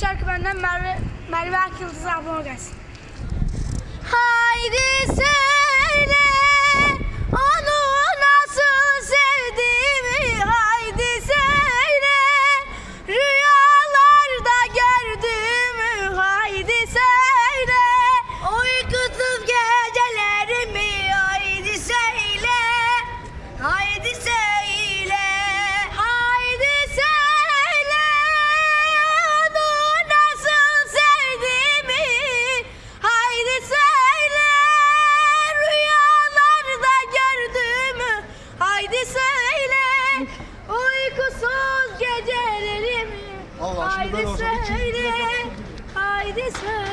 şarkı benden Merve, Merve Akyıldız ablama gelsin. Haydi söyle onu nasıl sevdiğimi haydi söyle. Rüyalarda gördüğümü haydi söyle. Uykusuz gecelerimi haydi söyle. Haydi söyle uykusuz gecelerimi Allah, haydi söyle haydi söyle